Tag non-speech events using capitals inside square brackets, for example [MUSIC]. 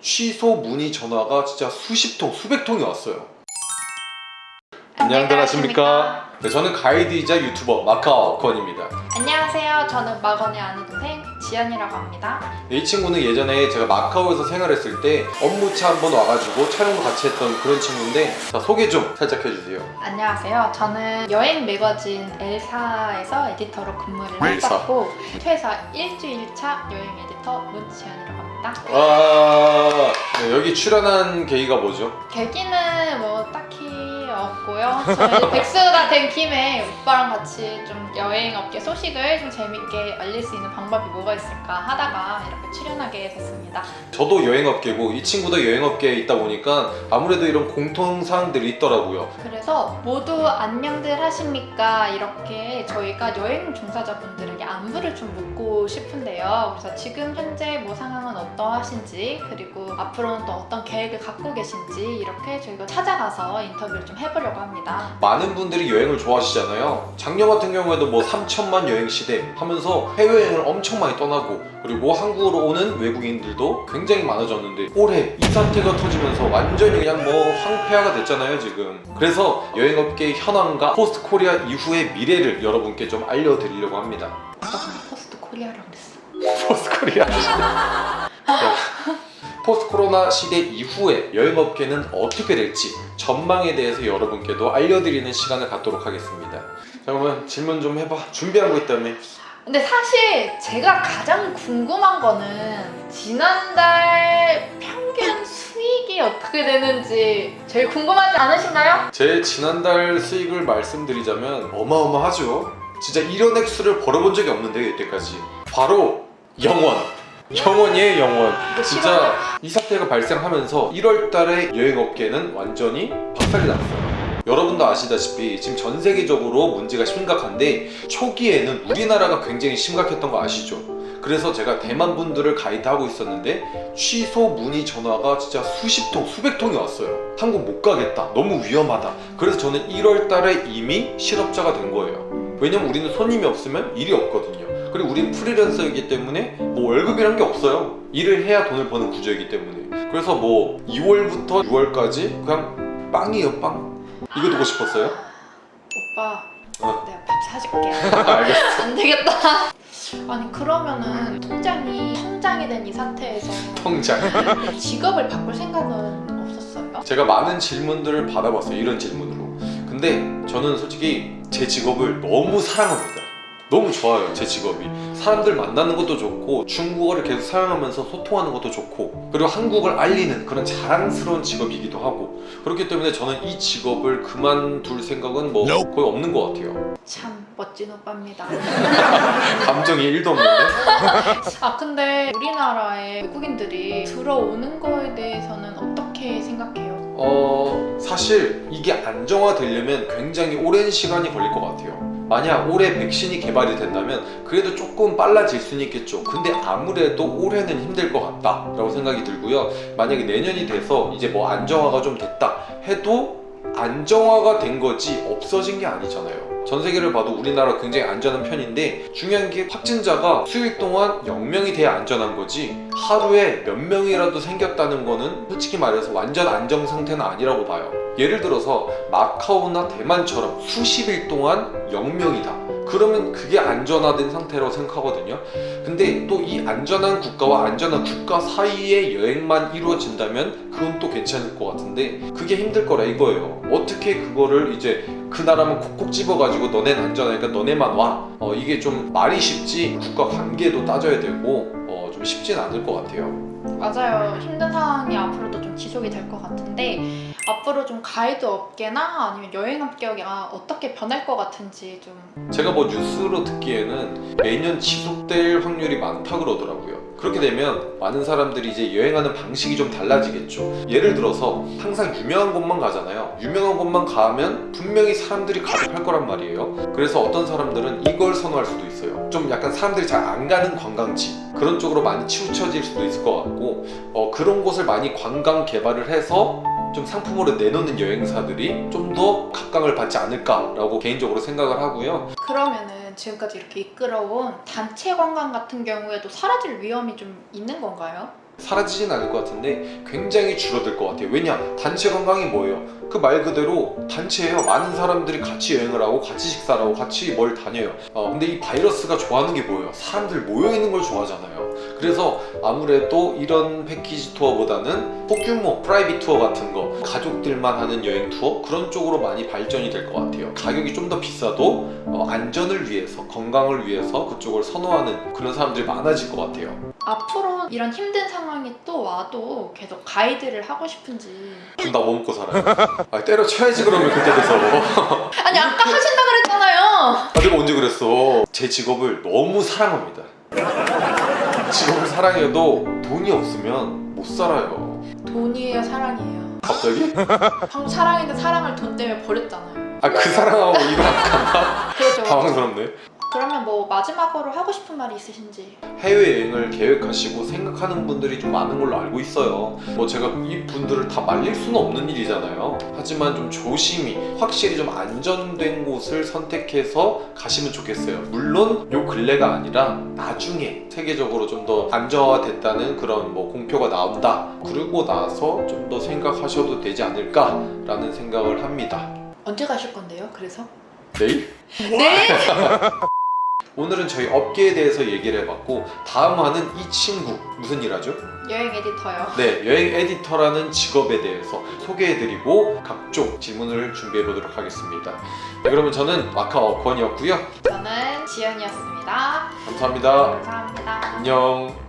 취소 문의 전화가 진짜 수십 통, 수백 통이 왔어요. 안녕들 하십니까? 네, 저는 가이드이자 유튜버 마카오건입니다. 안녕하세요. 저는 마건의 아는 동생 지연이라고 합니다. 네, 이 친구는 예전에 제가 마카오에서 생활했을 때 업무차 한번 와가지고 촬영도 같이 했던 그런 친구인데 자, 소개 좀 살짝 해주세요. 안녕하세요. 저는 여행 매거진 엘사에서 에디터로 근무를 엘사. 했었고 퇴사 일주일차 여행 에디터 문지연이라고 합니다. 와 네, 여기 출연한 계기가 뭐죠? 계기는 뭐 딱히 없고요. 저희 [LAUGHS] 백수가 된 김에 오빠랑 같이 좀 여행 업계 소식을 좀 재밌게 알릴 수 있는 방법이 뭐가 있을까 하다가 이렇게 출연하게 됐습니다. 저도 여행업계고 이 친구도 여행업계에 있다 보니까 아무래도 이런 공통사항들이 있더라고요. 그래서 모두 안녕들 하십니까 이렇게 저희가 여행 종사자분들에게 안부를 좀 묻고 싶은데요 그래서 지금 현재 뭐 상황은 어떠하신지 그리고 앞으로는 또 어떤 계획을 갖고 계신지 이렇게 저희가 찾아가서 인터뷰를 좀 해 보려고 합니다 많은 분들이 여행을 좋아하시잖아요. 작년 같은 경우에도 뭐 3천만 여행 시대 하면서 해외여행을 엄청 많이 떠나고 그리고 한국으로 오는 외국인들도 굉장히 많아졌는데 올해 이 사태가 터지면서 완전히 그냥 뭐 황폐화가 됐잖아요 지금. 그래서 여행업계의 현황과 포스트 코리아 이후의 미래를 여러분께 좀 알려드리려고 합니다. 아까 그냥 포스트 코리아라고 그랬어 포스트 코리아. [LAUGHS] 네. 포스트 코로나 시대 이후에 여행업계는 어떻게 될지 전망에 대해서 여러분께도 알려드리는 시간을 갖도록 하겠습니다. 자 그러면 질문 좀 해봐. 준비한 거 있다며. 근데 사실 제가 가장 궁금한 거는 지난달 평균 수익이 어떻게 되는지 제일 궁금하지 않으신가요? 제 지난달 수익을 말씀드리자면 어마어마하죠. 진짜 이런 액수를 벌어본 적이 없는데 이때까지. 바로 영원. 영원이에요 영원. 이거 진짜 이 사태가 발생하면서 1월 달에 여행업계는 완전히 박살이 났어요. 여러분도 아시다시피 지금 전 세계적으로 문제가 심각한데 초기에는 우리나라가 굉장히 심각했던 거 아시죠? 그래서 제가 대만 분들을 가이드하고 있었는데 취소 문의 전화가 진짜 수십 통, 수백 통이 왔어요. 한국 못 가겠다. 너무 위험하다. 그래서 저는 1월 달에 이미 실업자가 된 거예요. 왜냐면 우리는 손님이 없으면 일이 없거든요. 그리고 우리는 프리랜서이기 때문에 뭐 월급이란 게 없어요. 일을 해야 돈을 버는 구조이기 때문에. 그래서 뭐 2월부터 6월까지 그냥 빵이에요, 빵. 이거 듣고 싶었어요? 오빠 어. 내가 밥 사줄게 [LAUGHS] 알겠어. 안 되겠다 아니 그러면은 통장이 통장이 된이 상태에서 통장. [LAUGHS] 직업을 바꿀 생각은 없었어요? 제가 많은 질문들을 받아봤어요. 이런 질문으로. 근데 저는 솔직히 제 직업을 너무 사랑합니다. 너무 좋아요, 제 직업이. 사람들 만나는 것도 좋고, 중국어를 계속 사용하면서 소통하는 것도 좋고, 그리고 한국을 알리는 그런 자랑스러운 직업이기도 하고, 그렇기 때문에 저는 이 직업을 그만둘 생각은 뭐 거의 없는 것 같아요. 참 멋진 오빠입니다 [LAUGHS] 감정이 1도 없는데? [LAUGHS] 아 근데 우리나라에 외국인들이 들어오는 거에 대해서는 어떻게 생각해요? 어 사실 이게 안정화되려면 굉장히 오랜 시간이 걸릴 것 같아요 만약 올해 백신이 개발이 된다면 그래도 조금 빨라질 수는 있겠죠. 근데 아무래도 올해는 힘들 것 같다 라고 생각이 들고요. 만약에 내년이 돼서 이제 뭐 안정화가 좀 됐다 해도 안정화가 된 거지 없어진 게 아니잖아요 전 세계를 봐도 우리나라 굉장히 안전한 편인데 중요한 게 확진자가 수일 동안 0명이 돼야 안전한 거지 하루에 몇 명이라도 생겼다는 거는 솔직히 말해서 완전 안정 상태는 아니라고 봐요. 예를 들어서 마카오나 대만처럼 수십일 동안 0명이다 그러면 그게 안전화된 상태라고 생각하거든요. 근데 또 이 안전한 국가와 안전한 국가 사이의 여행만 이루어진다면 그건 또 괜찮을 것 같은데 그게 힘들 거라 이거예요. 어떻게 그거를 이제 그 나라만 콕콕 집어가지고 너넨 안전하니까 너네만 와? 어, 이게 좀 말이 쉽지 국가 관계도 따져야 되고 어, 좀 쉽진 않을 것 같아요 맞아요 힘든 상황이 앞으로도 좀 지속이 될 것 같은데 앞으로 좀 가이드 업계나 아니면 여행 업계가 어떻게 변할 것 같은지 좀 제가 뭐 뉴스로 듣기에는 매년 지속될 확률이 많다 그러더라고요. 그렇게 되면 많은 사람들이 이제 여행하는 방식이 좀 달라지겠죠. 예를 들어서 항상 유명한 곳만 가잖아요. 유명한 곳만 가면 분명히 사람들이 가득할 거란 말이에요. 그래서 어떤 사람들은 이걸 선호할 수도 있어요. 좀 약간 사람들이 잘 안 가는 관광지 그런 쪽으로 많이 치우쳐질 수도 있을 것 같고 어, 그런 곳을 많이 관광 개발을 해서 좀 상품으로 내놓는 여행사들이 좀 더 각광을 받지 않을까라고 개인적으로 생각을 하고요. 그러면은 지금까지 이렇게 이끌어온 단체 관광 같은 경우에도 사라질 위험이 좀 있는 건가요? 사라지진 않을 것 같은데 굉장히 줄어들 것 같아요. 왜냐? 단체 관광이 뭐예요? 그 말 그대로 단체예요. 많은 사람들이 같이 여행을 하고 같이 식사를 하고 같이 뭘 다녀요. 어, 근데 이 바이러스가 좋아하는 게 뭐예요? 사람들 모여 있는 걸 좋아하잖아요. 그래서 아무래도 이런 패키지 투어보다는 소규모 private 투어 같은 거 가족들만 하는 여행 투어 그런 쪽으로 많이 발전이 될 것 같아요. 가격이 좀 더 비싸도 어, 안전을 위해서 건강을 위해서 그쪽을 선호하는 그런 사람들이 많아질 것 같아요. 앞으로 이런 힘든 상황이 또 와도 계속 가이드를 하고 싶은지 그럼 나 뭐 먹고 살아요? 아, 때려쳐야지 그러면 그때 돼서 [LAUGHS] 아니 아까 하신다 그랬잖아요 아 내가 언제 그랬어 제 직업을 너무 사랑합니다 직업을 사랑해도 돈이 없으면 못 살아요. 돈이에요 사랑이에요? 갑자기? [LAUGHS] 방금 사랑인데 사랑을 돈 때문에 버렸잖아요. 아 그 사랑하고 이거 [LAUGHS] 그렇죠. 당황스럽네 그러면 뭐 마지막으로 하고 싶은 말이 있으신지? 해외여행을 계획하시고 생각하는 분들이 좀 많은 걸로 알고 있어요. 뭐 제가 이 분들을 다 말릴 수는 없는 일이잖아요. 하지만 좀 조심히 확실히 좀 안전된 곳을 선택해서 가시면 좋겠어요. 물론 요 근래가 아니라 나중에 세계적으로 좀 더 안정화됐다는 그런 뭐 공표가 나온다. 그러고 나서 좀 더 생각하셔도 되지 않을까 라는 생각을 합니다. 언제 가실 건데요 그래서? 내일? 네? [LAUGHS] 오늘은 저희 업계에 대해서 얘기를 해봤고 다음 화는 이 친구 무슨 일 하죠? 여행 에디터요 네, 여행 에디터라는 직업에 대해서 소개해드리고 각종 질문을 준비해보도록 하겠습니다. 네, 그러면 저는 마카오 권이었고요. 저는 지연이었습니다 감사합니다. 감사합니다 안녕.